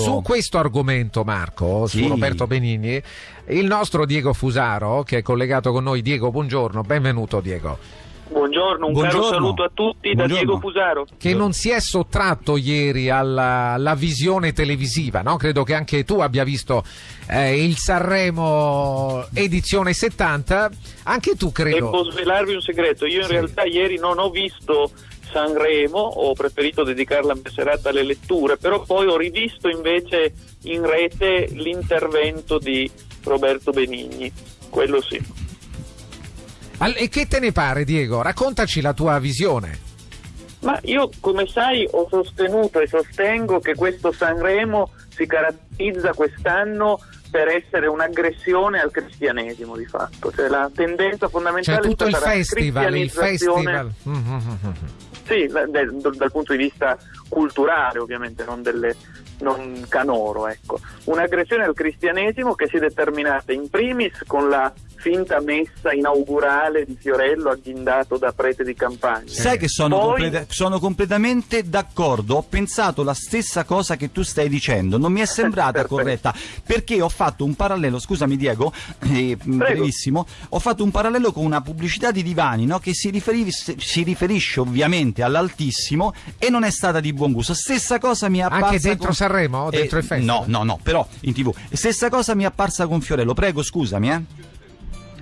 Su questo argomento, Marco, sì. su Roberto Benigni, il nostro Diego Fusaro, che è collegato con noi. Diego, buongiorno, benvenuto Diego. Buongiorno, un Buongiorno. caro saluto a tutti da Diego Fusaro. Che non si è sottratto ieri alla, alla visione televisiva, no? Credo che anche tu abbia visto eh, il Sanremo edizione 70. Anche tu credo. Devo svelarvi un segreto, io in sì. realtà ieri non ho visto Sanremo, ho preferito dedicare la mia serata alle letture, però poi ho rivisto invece in rete l'intervento di Roberto Benigni, quello sì. E che te ne pare, Diego? Raccontaci la tua visione. Ma io, come sai, ho sostenuto e sostengo che questo Sanremo si caratterizza quest'anno per essere un'aggressione al cristianesimo di fatto, cioè la tendenza fondamentale cioè, tutto il festival, il festival. Sì, dal, dal punto di vista culturale ovviamente, non, delle, non canoro. Ecco. Un'aggressione al cristianesimo che si è determinata in primis con la finta messa inaugurale di Fiorello agghindato da prete di campagna. Sai che sono, Poi... completa- sono, completamente d'accordo, ho pensato la stessa cosa che tu stai dicendo, non mi è sembrata corretta perché ho fatto un parallelo, scusami Diego, eh, brevissimo, ho fatto un parallelo con una pubblicità di divani no? che si, riferis- si, riferisce ovviamente all'altissimo e non è stata di buon gusto. Stessa cosa mi è apparsa... Anche dentro con... Sanremo? Dentro eh, il festival? No, no, no, però in tv. Stessa cosa mi è apparsa con Fiorello, prego scusami eh.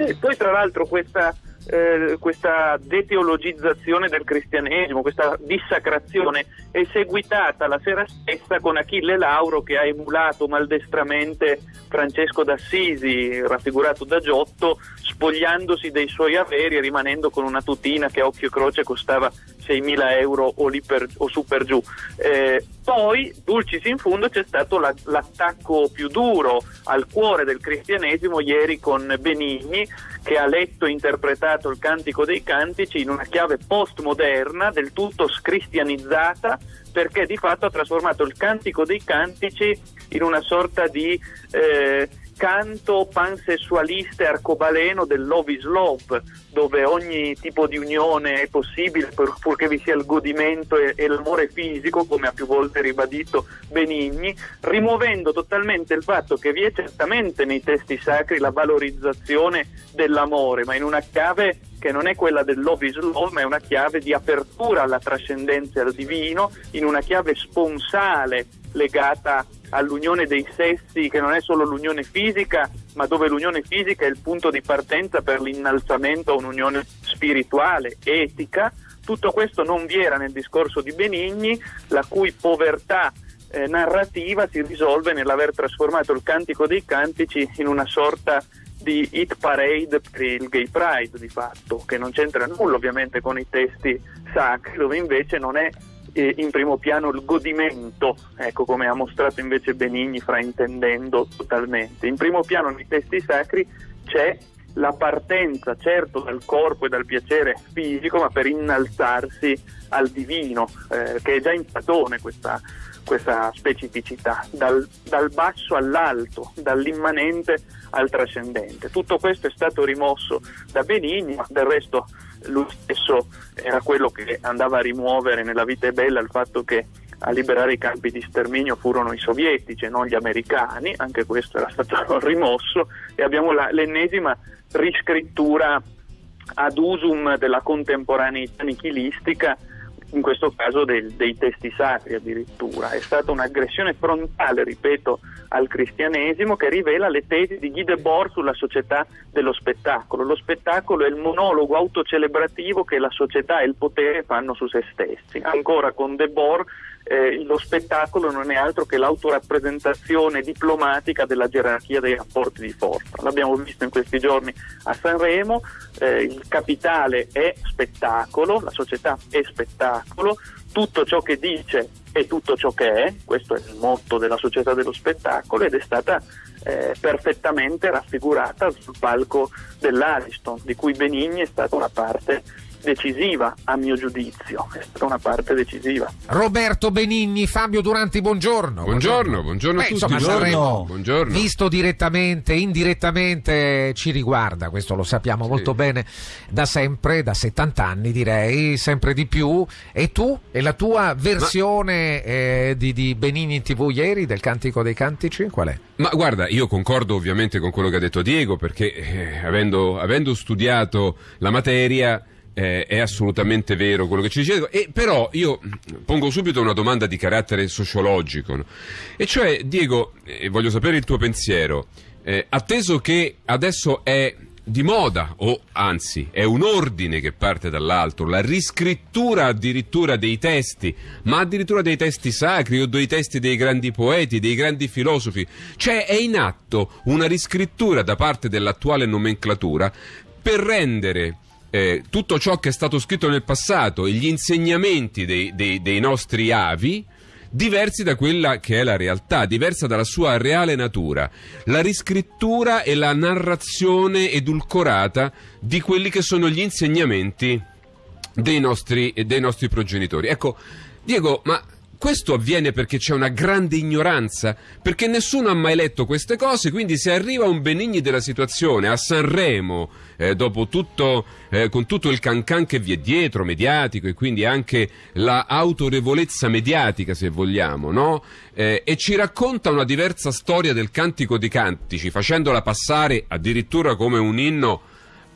Sì, poi tra l'altro questa, eh, questa deteologizzazione del cristianesimo, questa dissacrazione è seguitata la sera stessa con Achille Lauro che ha emulato maldestramente Francesco d'Assisi, raffigurato da Giotto, spogliandosi dei suoi averi e rimanendo con una tutina che a occhio e croce costava 6.000 euro o, per, o su per giù. Eh, poi, dulcis in fondo, c'è stato la, l'attacco più duro al cuore del cristianesimo ieri con Benigni, che ha letto e interpretato il Cantico dei Cantici in una chiave postmoderna, del tutto scristianizzata, perché di fatto ha trasformato il Cantico dei Cantici in una sorta di... Eh, canto pansessualista e arcobaleno del love is love, dove ogni tipo di unione è possibile purché vi sia il godimento e, e, l'amore fisico, come ha più volte ribadito Benigni, rimuovendo totalmente il fatto che vi è certamente nei testi sacri la valorizzazione dell'amore, ma in una chiave che non è quella del love is love, ma è una chiave di apertura alla trascendenza e al divino, in una chiave sponsale legata all'unione dei sessi che non è solo l'unione fisica, ma dove l'unione fisica è il punto di partenza per l'innalzamento a un'unione spirituale, etica. Tutto questo non vi era nel discorso di Benigni, la cui povertà eh, narrativa si risolve nell'aver trasformato il Cantico dei Cantici in una sorta di hit parade per il gay pride di fatto, che non c'entra nulla ovviamente con i testi sacri, dove invece non è eh, in primo piano il godimento, ecco come ha mostrato invece Benigni fraintendendo totalmente. In primo piano nei testi sacri c'è la partenza certo dal corpo e dal piacere fisico, ma per innalzarsi al divino, eh, che è già in Platone questa, questa specificità, dal, dal basso all'alto, dall'immanente al trascendente. Tutto questo è stato rimosso da Benigni, ma del resto lui stesso era quello che andava a rimuovere nella vita è bella il fatto che a liberare i campi di sterminio furono i sovietici e non gli americani, anche questo era stato rimosso e abbiamo la, l'ennesima riscrittura ad usum della contemporaneità nichilistica in questo caso del, dei testi sacri addirittura. È stata un'aggressione frontale, ripeto, al cristianesimo che rivela le tesi di Guy Debord sulla società dello spettacolo. Lo spettacolo è il monologo autocelebrativo che la società e il potere fanno su se stessi. Ancora con Debord eh, lo spettacolo non è altro che l'autorappresentazione diplomatica della gerarchia dei rapporti di forza. L'abbiamo visto in questi giorni a Sanremo, eh, il capitale è spettacolo, la società è spettacolo, tutto ciò che dice è tutto ciò che è, questo è il motto della società dello spettacolo ed è stata eh, perfettamente raffigurata sul palco dell'Ariston, di cui Benigni è stata una parte decisiva a mio giudizio, è stata una parte decisiva. Roberto Benigni, Fabio Duranti, buongiorno. Buongiorno, buongiorno a Beh, tutti. insomma, Buongiorno. Buongiorno. visto direttamente, indirettamente ci riguarda, questo lo sappiamo molto bene da sempre, da 70 anni direi, sempre di più. E tu? E la tua versione eh, di, di Benigni in tv ieri, del Cantico dei Cantici, qual è? Ma guarda, io concordo ovviamente con quello che ha detto Diego perché eh, avendo, avendo studiato la materia eh, è assolutamente vero quello che ci dice. E però io pongo subito una domanda di carattere sociologico, no? e cioè Diego, eh, voglio sapere il tuo pensiero, eh, atteso che adesso è di moda, o anzi è un ordine che parte dall'alto, la riscrittura addirittura dei testi, ma addirittura dei testi sacri o dei testi dei grandi poeti, dei grandi filosofi. Cioè è in atto una riscrittura da parte dell'attuale nomenclatura per rendere eh, tutto ciò che è stato scritto nel passato e gli insegnamenti dei, dei- dei nostri avi diversi da quella che è la realtà, diversa dalla sua reale natura. La riscrittura e la narrazione edulcorata di quelli che sono gli insegnamenti dei nostri, dei nostri progenitori. Ecco, Diego, ma questo avviene perché c'è una grande ignoranza, perché nessuno ha mai letto queste cose, quindi se arriva un Benigni della situazione a Sanremo, eh, dopo tutto, eh, con tutto il cancan che vi è dietro, mediatico, e quindi anche la autorevolezza mediatica, se vogliamo, no? Eh, e ci racconta una diversa storia del Cantico di Cantici, facendola passare addirittura come un inno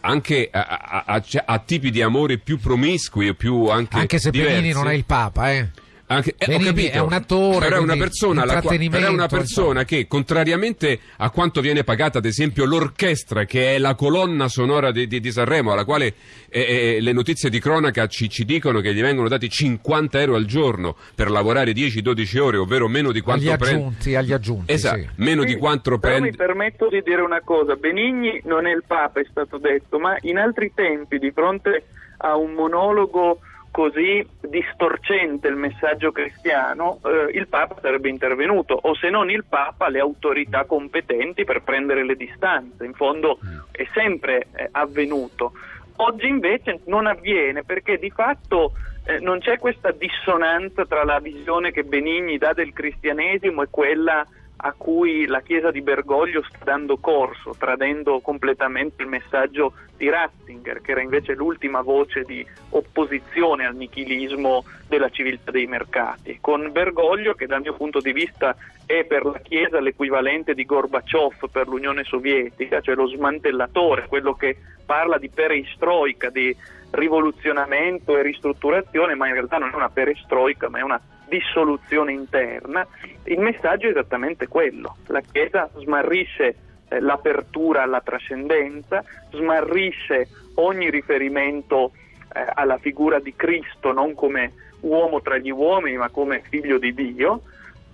anche a, a- a- a tipi di amore più promiscui e più anche Anche se diversi. Benigni non è il Papa, eh. Anche, eh, ho capito, è un attore, però è una persona, qua- però è una persona che, contrariamente a quanto viene pagata, ad esempio, l'orchestra, che è la colonna sonora di, di- di Sanremo, alla quale eh, eh, le notizie di cronaca ci, ci dicono che gli vengono dati 50 euro al giorno per lavorare 10-12 ore, ovvero meno di quanto Agli prende. aggiunti, agli aggiunti. Esatto, sì. meno di Sì, quanto però prende. mi permetto di dire una cosa, Benigni non è il Papa, è stato detto, ma in altri tempi, di fronte a un monologo così distorcente il messaggio cristiano, eh, il Papa sarebbe intervenuto, o se non il Papa, le autorità competenti per prendere le distanze. In fondo è sempre eh, avvenuto. Oggi invece non avviene perché di fatto eh, non c'è questa dissonanza tra la visione che Benigni dà del cristianesimo e quella a cui la Chiesa di Bergoglio sta dando corso, tradendo completamente il messaggio di Ratzinger, che era invece l'ultima voce di opposizione al nichilismo della civiltà dei mercati, con Bergoglio che dal mio punto di vista è per la Chiesa l'equivalente di Gorbaciov per l'Unione Sovietica, cioè lo smantellatore, quello che parla di perestroica, di rivoluzionamento e ristrutturazione, ma in realtà non è una perestroica, ma è una dissoluzione interna, il messaggio è esattamente quello. La Chiesa smarrisce eh, l'apertura alla trascendenza, smarrisce ogni riferimento eh, alla figura di Cristo non come uomo tra gli uomini, ma come figlio di Dio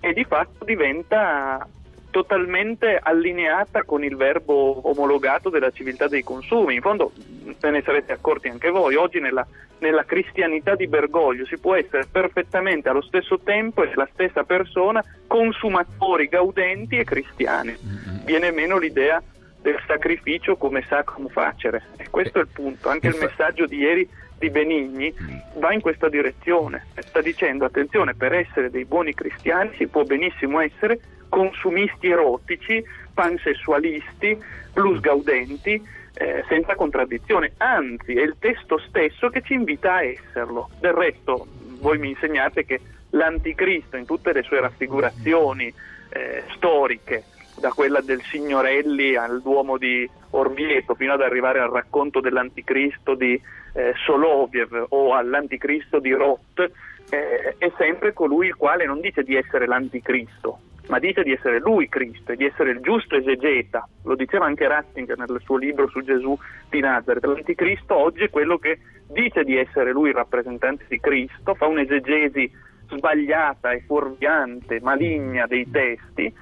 e di fatto diventa totalmente allineata con il verbo omologato della civiltà dei consumi. In fondo, ve ne sarete accorti anche voi, oggi nella, nella cristianità di Bergoglio si può essere perfettamente allo stesso tempo e la stessa persona consumatori, gaudenti e cristiani. Viene meno l'idea del sacrificio come sacrum facere. E questo è il punto. Anche il messaggio di ieri di Benigni va in questa direzione. Sta dicendo attenzione, per essere dei buoni cristiani si può benissimo essere consumisti erotici, pansessualisti, plus gaudenti, eh, senza contraddizione. Anzi, è il testo stesso che ci invita a esserlo. Del resto, voi mi insegnate che l'anticristo in tutte le sue raffigurazioni eh, storiche, da quella del Signorelli al Duomo di Orvieto fino ad arrivare al racconto dell'anticristo di eh, Soloviev o all'anticristo di Roth, eh, è sempre colui il quale non dice di essere l'anticristo, ma dice di essere lui Cristo e di essere il giusto esegeta. Lo diceva anche Ratzinger nel suo libro su Gesù di Nazareth. L'anticristo oggi è quello che dice di essere lui il rappresentante di Cristo, fa un'esegesi sbagliata e fuorviante, maligna dei testi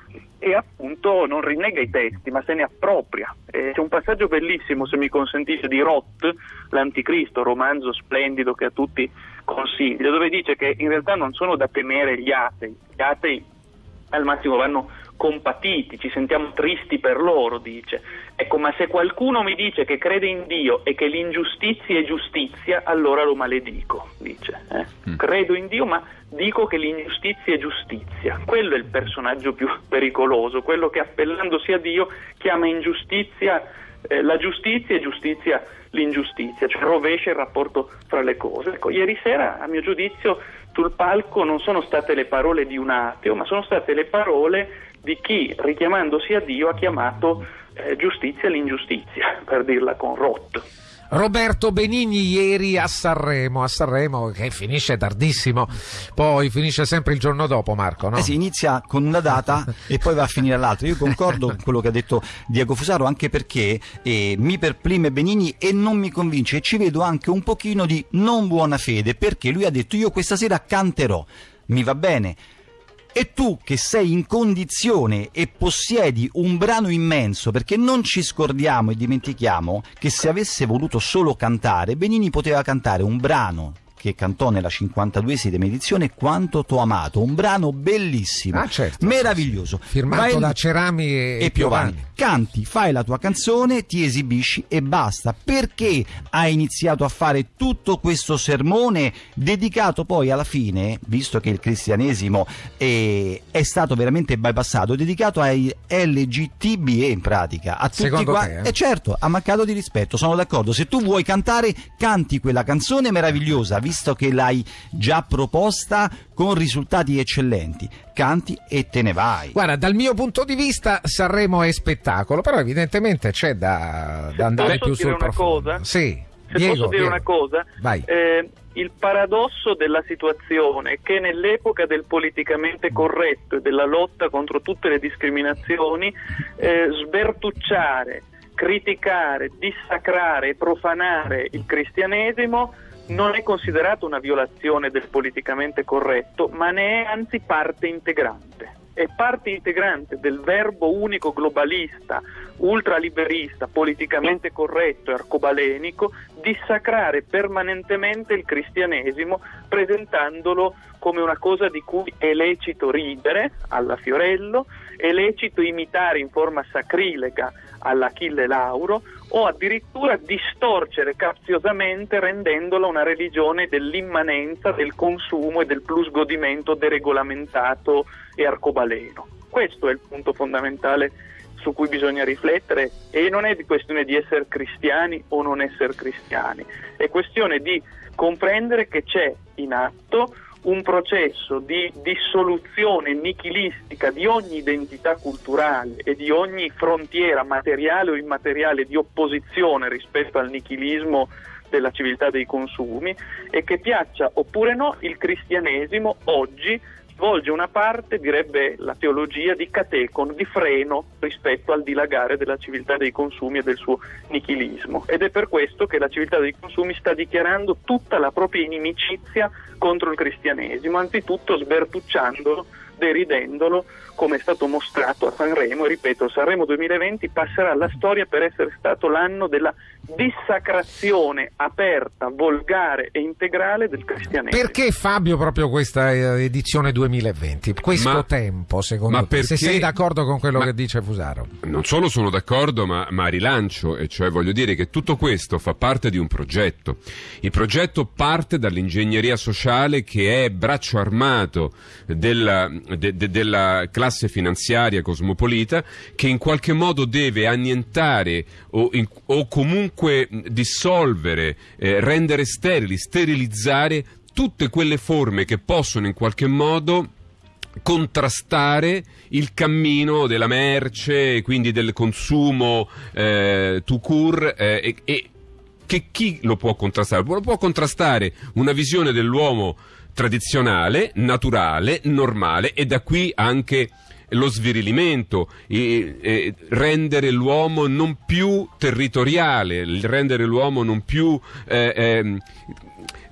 e appunto non rinnega i testi ma se ne appropria. Eh, c'è un passaggio bellissimo, se mi consentite, di Roth, l'Anticristo, romanzo splendido che a tutti consiglio, dove dice che in realtà non sono da temere gli atei, gli atei al massimo vanno compatiti, ci sentiamo tristi per loro, dice. Ecco, ma se qualcuno mi dice che crede in Dio e che l'ingiustizia è giustizia, allora lo maledico, dice. Eh? Mm. Credo in Dio, ma dico che l'ingiustizia è giustizia. Quello è il personaggio più pericoloso, quello che appellandosi a Dio chiama ingiustizia eh, la giustizia e giustizia l'ingiustizia, cioè rovescia il rapporto fra le cose. Ecco, ieri sera, a mio giudizio, sul palco non sono state le parole di un ateo, ma sono state le parole di chi, richiamandosi a Dio, ha chiamato eh, giustizia l'ingiustizia, per dirla con Roth. Roberto Benigni ieri a Sanremo, a Sanremo che finisce tardissimo, poi finisce sempre il giorno dopo Marco, no? Eh sì, inizia con una data e poi va a finire all'altra. Io concordo con quello che ha detto Diego Fusaro anche perché eh, mi perplime Benigni e non mi convince e ci vedo anche un pochino di non buona fede perché lui ha detto io questa sera canterò, mi va bene e tu che sei in condizione e possiedi un brano immenso, perché non ci scordiamo e dimentichiamo che se avesse voluto solo cantare, Benini poteva cantare un brano che cantò nella 52esima edizione Quanto t'ho amato, un brano bellissimo, ah, certo, meraviglioso. Firmato Vai da Cerami e, e Piovani. Piovani. Canti, fai la tua canzone, ti esibisci e basta. Perché hai iniziato a fare tutto questo sermone dedicato poi alla fine, visto che il cristianesimo è, è stato veramente bypassato, dedicato ai LGTBE in pratica, a tutti Secondo qua. Te, eh? eh certo, ha mancato di rispetto, sono d'accordo. Se tu vuoi cantare, canti quella canzone meravigliosa visto che l'hai già proposta con risultati eccellenti. Canti e te ne vai. Guarda, dal mio punto di vista Sanremo è spettacolo, però evidentemente c'è da, da andare più sul profondo. Cosa? Sì. Se Diego, posso dire Diego. una cosa, eh, il paradosso della situazione è che nell'epoca del politicamente corretto e della lotta contro tutte le discriminazioni, eh, sbertucciare, criticare, dissacrare e profanare il cristianesimo non è considerato una violazione del politicamente corretto, ma ne è anzi parte integrante. È parte integrante del verbo unico globalista, ultraliberista, politicamente corretto e arcobalenico dissacrare permanentemente il cristianesimo presentandolo come una cosa di cui è lecito ridere alla Fiorello, è lecito imitare in forma sacrilega all'Achille Lauro o addirittura distorcere capziosamente rendendola una religione dell'immanenza, del consumo e del plus godimento deregolamentato e arcobaleno. Questo è il punto fondamentale su cui bisogna riflettere e non è di questione di essere cristiani o non essere cristiani, è questione di comprendere che c'è in atto un processo di dissoluzione nichilistica di ogni identità culturale e di ogni frontiera materiale o immateriale di opposizione rispetto al nichilismo della civiltà dei consumi e che piaccia oppure no il cristianesimo oggi svolge una parte, direbbe la teologia, di catecon, di freno rispetto al dilagare della civiltà dei consumi e del suo nichilismo. Ed è per questo che la civiltà dei consumi sta dichiarando tutta la propria inimicizia contro il cristianesimo, anzitutto sbertucciandolo, deridendolo, come è stato mostrato a Sanremo, e ripeto, Sanremo 2020 passerà alla storia per essere stato l'anno della dissacrazione aperta, volgare e integrale del cristianesimo. Perché Fabio proprio questa eh, edizione 2020? Questo Ma- tempo, secondo ma te? Se perché- sei d'accordo con quello ma- che dice Fusaro. Non solo sono d'accordo, ma, ma rilancio, e cioè voglio dire che tutto questo fa parte di un progetto. Il progetto parte dall'ingegneria sociale che è braccio armato della, de- de- della classe finanziaria cosmopolita che in qualche modo deve annientare o, in- o comunque dissolvere, eh, rendere sterili, sterilizzare tutte quelle forme che possono in qualche modo contrastare il cammino della merce quindi del consumo eh, tout court eh, e, e che chi lo può contrastare? Lo può contrastare una visione dell'uomo tradizionale, naturale, normale e da qui anche lo svirilimento, e- e rendere l'uomo non più territoriale, rendere l'uomo non più eh, ehm,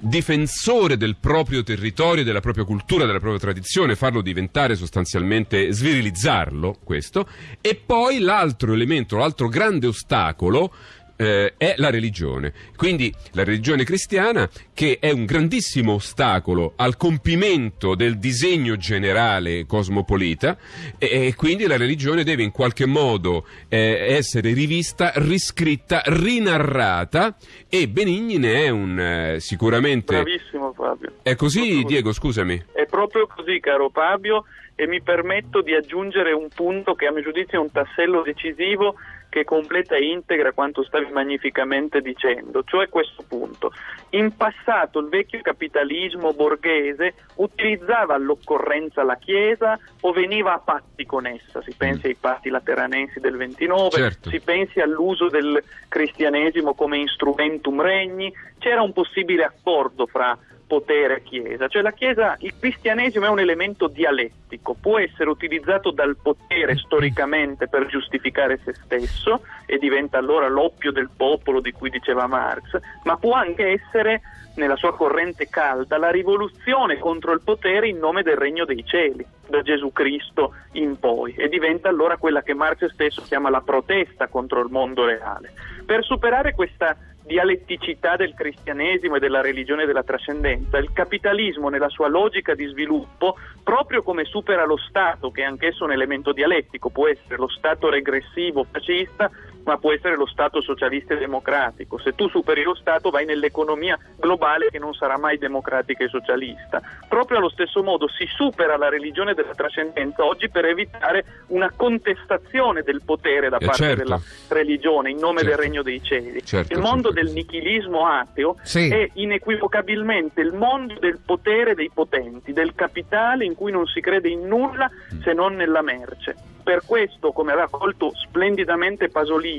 difensore del proprio territorio, della propria cultura, della propria tradizione, farlo diventare sostanzialmente, svirilizzarlo, questo, e poi l'altro elemento, l'altro grande ostacolo eh, è la religione. Quindi la religione cristiana che è un grandissimo ostacolo al compimento del disegno generale cosmopolita e, e quindi la religione deve in qualche modo eh, essere rivista, riscritta, rinarrata e Benigni ne è un eh, sicuramente... Bravissimo Fabio. È così Diego, scusami. È proprio così caro Fabio e mi permetto di aggiungere un punto che a mio giudizio è un tassello decisivo che completa e integra quanto stavi magnificamente dicendo, cioè questo punto. In passato il vecchio capitalismo borghese utilizzava all'occorrenza la Chiesa o veniva a patti con essa, si pensi ai patti lateranensi del 29, Certo. si pensi all'uso del cristianesimo come instrumentum regni, c'era un possibile accordo fra potere Chiesa, cioè la Chiesa, il cristianesimo è un elemento dialettico, può essere utilizzato dal potere storicamente per giustificare se stesso e diventa allora l'oppio del popolo di cui diceva Marx, ma può anche essere nella sua corrente calda la rivoluzione contro il potere in nome del regno dei cieli, da Gesù Cristo in poi, e diventa allora quella che Marx stesso chiama la protesta contro il mondo reale. Per superare questa dialetticità del cristianesimo e della religione della trascendenza, il capitalismo nella sua logica di sviluppo, proprio come supera lo Stato, che è anch'esso un elemento dialettico, può essere lo Stato regressivo fascista, ma può essere lo Stato socialista e democratico. Se tu superi lo Stato vai nell'economia globale che non sarà mai democratica e socialista. Proprio allo stesso modo si supera la religione della trascendenza oggi per evitare una contestazione del potere da Eh, parte certo. della religione in nome Certo. del regno dei cieli. Certo, il mondo certo. del nichilismo ateo Sì. è inequivocabilmente il mondo del potere dei potenti, del capitale in cui non si crede in nulla Mm. se non nella merce. Per questo, come aveva colto splendidamente Pasolini,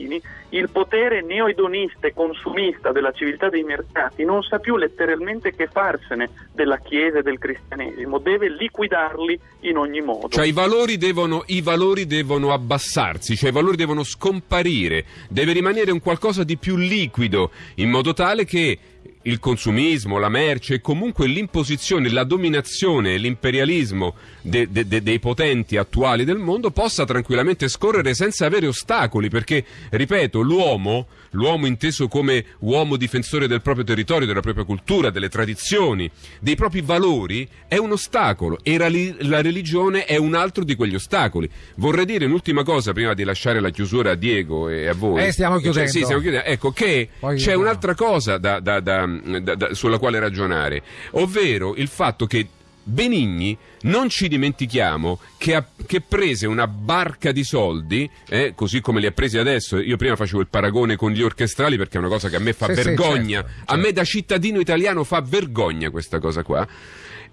il potere neoedonista e consumista della civiltà dei mercati non sa più letteralmente che farsene della Chiesa e del cristianesimo, deve liquidarli in ogni modo. Cioè i valori, devono, i valori devono abbassarsi, cioè i valori devono scomparire, deve rimanere un qualcosa di più liquido, in modo tale che il consumismo, la merce e comunque l'imposizione, la dominazione l'imperialismo de- de- de- dei potenti attuali del mondo possa tranquillamente scorrere senza avere ostacoli, perché, ripeto, l'uomo, l'uomo inteso come uomo difensore del proprio territorio, della propria cultura, delle tradizioni, dei propri valori, è un ostacolo e la, la religione è un altro di quegli ostacoli. Vorrei dire un'ultima cosa prima di lasciare la chiusura a Diego e a voi. Eh, stiamo Cioè, chiudendo. sì, stiamo chiudendo. Ecco che Poi c'è andiamo. un'altra cosa da- da- da- da- da- sulla quale ragionare, ovvero il fatto che Benigni, non ci dimentichiamo che, ha, che prese una barca di soldi, eh, così come li ha presi adesso. Io prima facevo il paragone con gli orchestrali perché è una cosa che a me fa Sì, sì, vergogna. certo, A me da cittadino italiano fa vergogna questa cosa qua.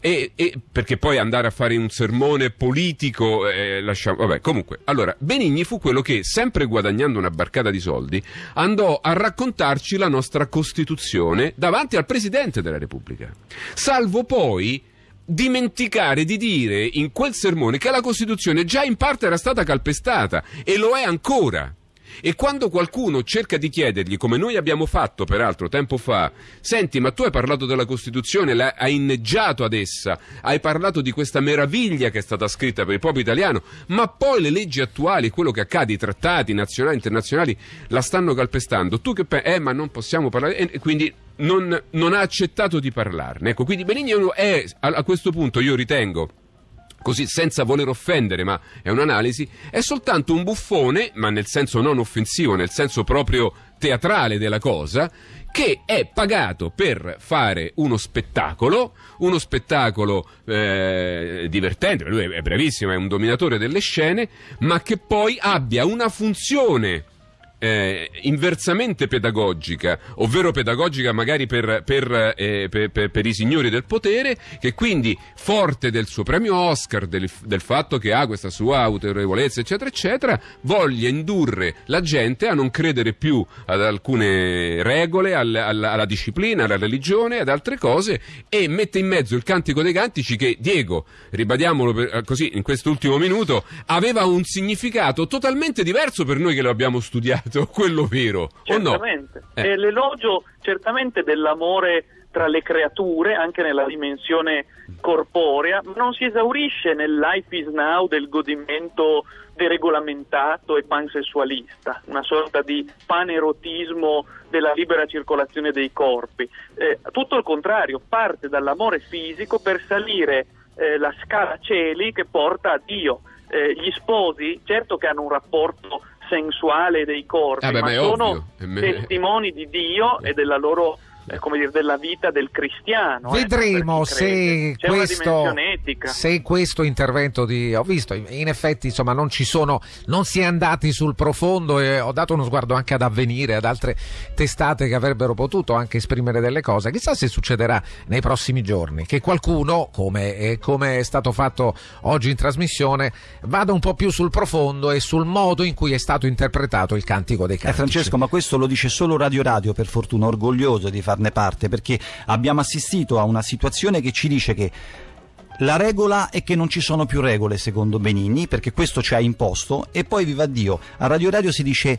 E, e- perché poi andare a fare un sermone politico, eh, lasciamo, vabbè, comunque, allora, Benigni fu quello che, sempre guadagnando una barcata di soldi, andò a raccontarci la nostra Costituzione davanti al Presidente della Repubblica. Salvo poi dimenticare di dire in quel sermone che la Costituzione già in parte era stata calpestata e lo è ancora. E quando qualcuno cerca di chiedergli, come noi abbiamo fatto peraltro tempo fa, senti, ma tu hai parlato della Costituzione, la- hai inneggiato ad essa, hai parlato di questa meraviglia che è stata scritta per il popolo italiano, ma poi le leggi attuali, quello che accade, i trattati nazionali e internazionali, la stanno calpestando. Tu che pensi? Eh, ma non possiamo parlare. E quindi non, non ha accettato di parlarne. Ecco, quindi Benigni è, a, a questo punto io ritengo così senza voler offendere, ma è un'analisi, è soltanto un buffone, ma nel senso non offensivo, nel senso proprio teatrale della cosa, che è pagato per fare uno spettacolo, uno spettacolo eh, divertente, lui è bravissimo, è un dominatore delle scene, ma che poi abbia una funzione eh, inversamente pedagogica, ovvero pedagogica magari per, per, eh, per- per- i signori del potere, che quindi forte del suo premio Oscar, del, del fatto che ha questa sua autorevolezza, eccetera, eccetera, voglia indurre la gente a non credere più ad alcune regole, al- alla, alla disciplina, alla religione, ad altre cose, e mette in mezzo il cantico dei cantici che, Diego, ribadiamolo per- così in quest'ultimo minuto, aveva un significato totalmente diverso per noi che lo abbiamo studiato, quello vero, o no? Certamente. Eh. È l'elogio certamente dell'amore tra le creature, anche nella dimensione corporea, ma non si esaurisce nel life is now del godimento deregolamentato e pansessualista, una sorta di panerotismo della libera circolazione dei corpi. Eh, tutto il contrario, parte dall'amore fisico per salire eh, la scala cieli che porta a Dio. Eh, gli sposi, certo che hanno un rapporto sensuale dei corpi, Ah, beh, ma sono ovvio. È- testimoni di Dio e della loro eh, dire, della vita del cristiano. eh, Vedremo crede. se questo, se questo intervento di. Ho visto, in effetti, insomma, non ci sono. Non si è andati sul profondo e ho dato uno sguardo anche ad avvenire, ad altre testate che avrebbero potuto anche esprimere delle cose. Chissà se succederà nei prossimi giorni. Che qualcuno, come, eh, come è stato fatto oggi in trasmissione, vada un po' più sul profondo e sul modo in cui è stato interpretato il cantico dei Eh, cantici. Francesco, ma questo lo dice solo Radio Radio, per fortuna, orgoglioso di farne parte, perché abbiamo assistito a una situazione che ci dice che la regola è che non ci sono più regole, secondo Benigni, perché questo ci ha imposto, e poi, viva Dio, a Radio Radio si dice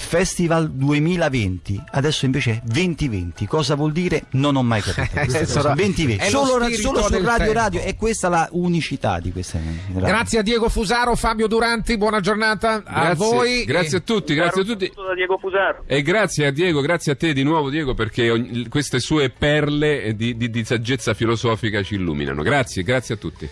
Festival 2020, adesso invece è 2020. Cosa vuol dire? Non ho mai capito. Sono- 2020. è lo Solo, solo su Radio tempo. Radio, e questa è la unicità di questa radio. Grazie a Diego Fusaro, Fabio Duranti, buona giornata a Grazie, voi. grazie a tutti, grazie a tutti. saluto da Diego Fusaro. E grazie a Diego, grazie a te di nuovo Diego perché ogni- queste sue perle di, di- di saggezza filosofica ci illuminano. Grazie, grazie a tutti.